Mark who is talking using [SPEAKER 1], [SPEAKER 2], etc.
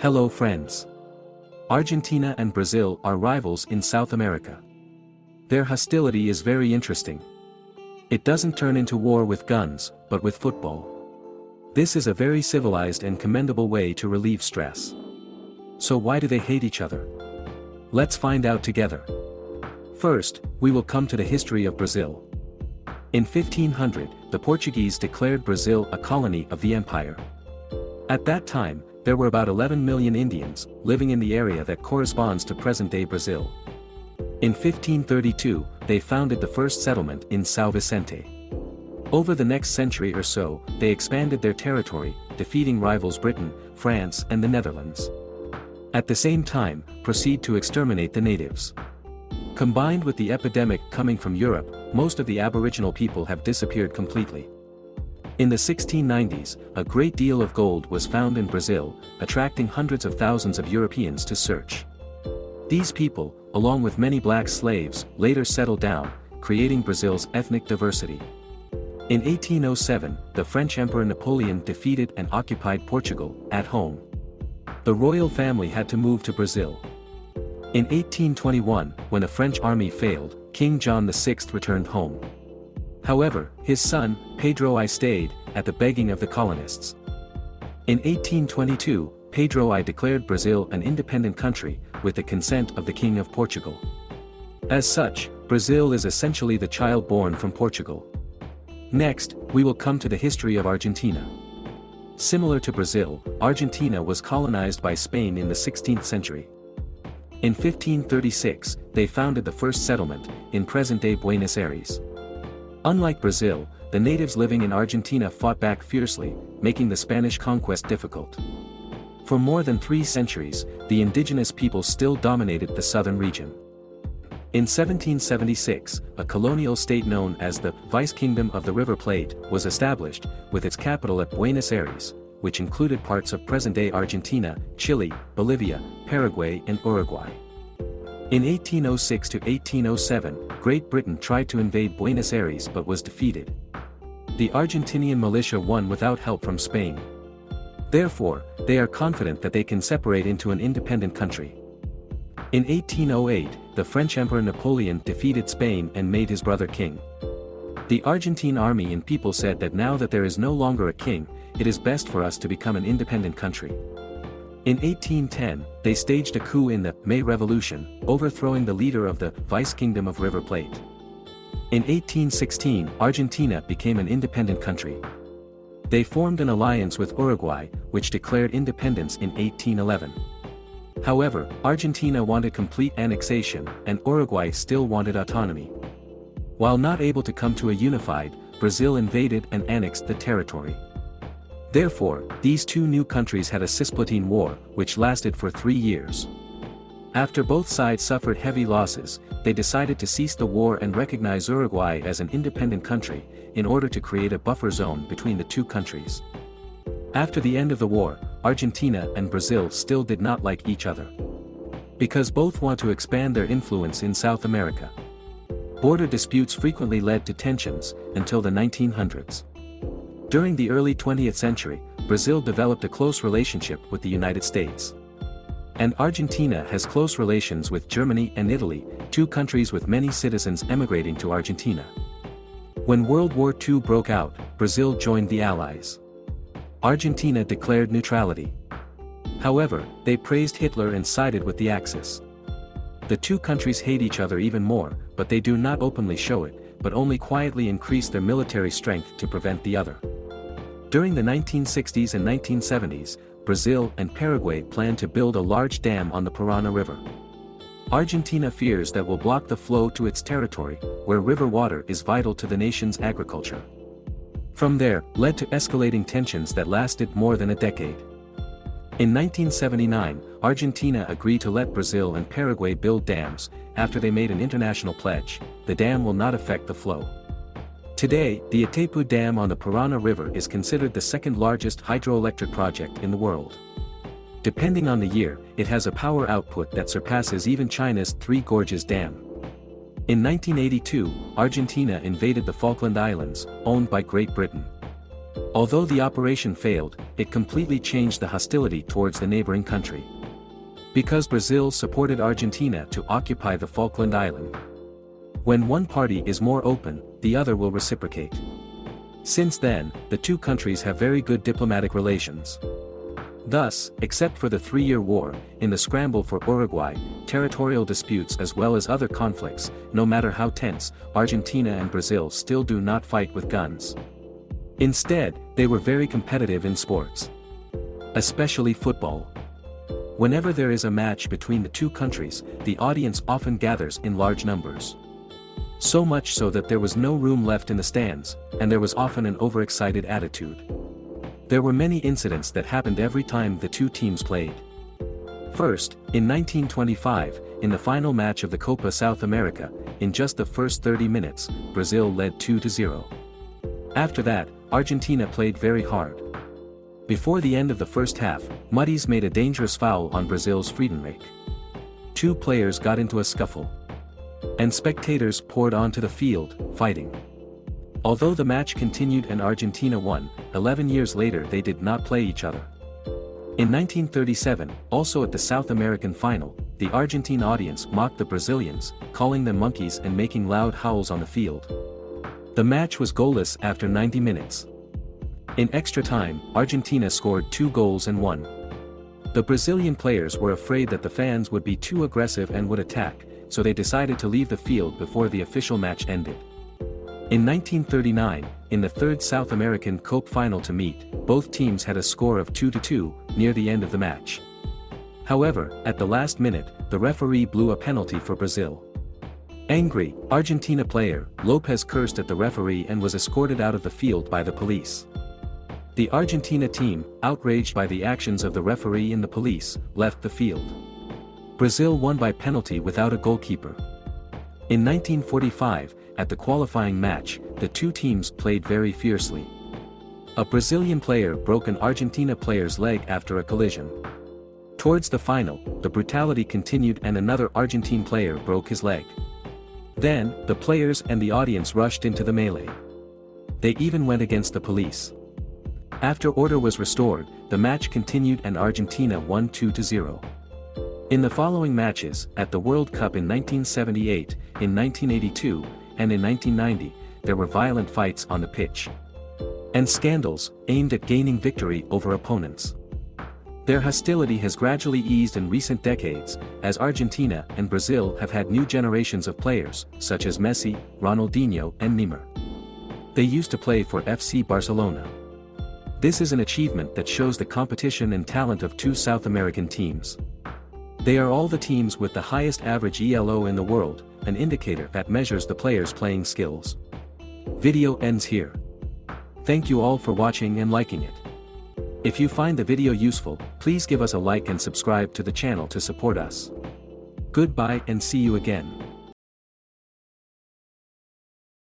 [SPEAKER 1] Hello friends. Argentina and Brazil are rivals in South America. Their hostility is very interesting. It doesn't turn into war with guns, but with football. This is a very civilized and commendable way to relieve stress. So why do they hate each other? Let's find out together. First, we will come to the history of Brazil. In 1500, the Portuguese declared Brazil a colony of the empire. At that time, there were about 11 million Indians, living in the area that corresponds to present-day Brazil. In 1532, they founded the first settlement in São Vicente. Over the next century or so, they expanded their territory, defeating rivals Britain, France and the Netherlands. At the same time, proceed to exterminate the natives. Combined with the epidemic coming from Europe, most of the aboriginal people have disappeared completely. In the 1690s, a great deal of gold was found in Brazil, attracting hundreds of thousands of Europeans to search. These people, along with many black slaves, later settled down, creating Brazil's ethnic diversity. In 1807, the French Emperor Napoleon defeated and occupied Portugal, at home. The royal family had to move to Brazil. In 1821, when the French army failed, King John VI returned home. However, his son, Pedro I stayed, at the begging of the colonists. In 1822, Pedro I declared Brazil an independent country, with the consent of the King of Portugal. As such, Brazil is essentially the child born from Portugal. Next, we will come to the history of Argentina. Similar to Brazil, Argentina was colonized by Spain in the 16th century. In 1536, they founded the first settlement, in present-day Buenos Aires. Unlike Brazil, the natives living in Argentina fought back fiercely, making the Spanish conquest difficult. For more than three centuries, the indigenous people still dominated the southern region. In 1776, a colonial state known as the Vice Kingdom of the River Plate was established, with its capital at Buenos Aires, which included parts of present-day Argentina, Chile, Bolivia, Paraguay and Uruguay. In 1806 to 1807, Great Britain tried to invade Buenos Aires but was defeated. The Argentinian militia won without help from Spain. Therefore, they are confident that they can separate into an independent country. In 1808, the French Emperor Napoleon defeated Spain and made his brother king. The Argentine army and people said that now that there is no longer a king, it is best for us to become an independent country. In 1810, they staged a coup in the May Revolution, overthrowing the leader of the Vice Kingdom of River Plate. In 1816, Argentina became an independent country. They formed an alliance with Uruguay, which declared independence in 1811. However, Argentina wanted complete annexation, and Uruguay still wanted autonomy. While not able to come to a unified, Brazil invaded and annexed the territory. Therefore, these two new countries had a Cisplatine War, which lasted for three years. After both sides suffered heavy losses, they decided to cease the war and recognize Uruguay as an independent country, in order to create a buffer zone between the two countries. After the end of the war, Argentina and Brazil still did not like each other. Because both want to expand their influence in South America. Border disputes frequently led to tensions, until the 1900s. During the early 20th century, Brazil developed a close relationship with the United States. And Argentina has close relations with Germany and Italy, two countries with many citizens emigrating to Argentina. When World War II broke out, Brazil joined the Allies. Argentina declared neutrality. However, they praised Hitler and sided with the Axis. The two countries hate each other even more, but they do not openly show it, but only quietly increase their military strength to prevent the other. During the 1960s and 1970s, Brazil and Paraguay planned to build a large dam on the Parana River. Argentina fears that will block the flow to its territory, where river water is vital to the nation's agriculture. From there, led to escalating tensions that lasted more than a decade. In 1979, Argentina agreed to let Brazil and Paraguay build dams, after they made an international pledge, the dam will not affect the flow. Today, the Itaipu Dam on the Parana River is considered the second largest hydroelectric project in the world. Depending on the year, it has a power output that surpasses even China's Three Gorges Dam. In 1982, Argentina invaded the Falkland Islands, owned by Great Britain. Although the operation failed, it completely changed the hostility towards the neighboring country. Because Brazil supported Argentina to occupy the Falkland Island. When one party is more open, the other will reciprocate. Since then, the two countries have very good diplomatic relations. Thus, except for the three-year war, in the scramble for Uruguay, territorial disputes as well as other conflicts, no matter how tense, Argentina and Brazil still do not fight with guns. Instead, they were very competitive in sports. Especially football. Whenever there is a match between the two countries, the audience often gathers in large numbers. So much so that there was no room left in the stands, and there was often an overexcited attitude. There were many incidents that happened every time the two teams played. First, in 1925, in the final match of the Copa South America, in just the first 30 minutes, Brazil led 2-0. After that, Argentina played very hard. Before the end of the first half, Muttis made a dangerous foul on Brazil's Friedenreich. Two players got into a scuffle. And spectators poured onto the field, fighting. Although the match continued and Argentina won, 11 years later they did not play each other. In 1937, also at the South American final, the Argentine audience mocked the Brazilians, calling them monkeys and making loud howls on the field. The match was goalless after 90 minutes. In extra time, Argentina scored two goals and won. The Brazilian players were afraid that the fans would be too aggressive and would attack, so they decided to leave the field before the official match ended. In 1939, in the third South American Cope final to meet, both teams had a score of 2-2, near the end of the match. However, at the last minute, the referee blew a penalty for Brazil. Angry, Argentina player, Lopez cursed at the referee and was escorted out of the field by the police. The Argentina team, outraged by the actions of the referee and the police, left the field. Brazil won by penalty without a goalkeeper. In 1945, at the qualifying match, the two teams played very fiercely. A Brazilian player broke an Argentina player's leg after a collision. Towards the final, the brutality continued and another Argentine player broke his leg. Then, the players and the audience rushed into the melee. They even went against the police. After order was restored, the match continued and Argentina won 2-0. In the following matches, at the World Cup in 1978, in 1982, and in 1990, there were violent fights on the pitch. And scandals, aimed at gaining victory over opponents. Their hostility has gradually eased in recent decades, as Argentina and Brazil have had new generations of players, such as Messi, Ronaldinho and Neymar. They used to play for FC Barcelona. This is an achievement that shows the competition and talent of two South American teams. They are all the teams with the highest average ELO in the world, an indicator that measures the player's playing skills. Video ends here. Thank you all for watching and liking it. If you find the video useful, please give us a like and subscribe to the channel to support us. Goodbye and see you again.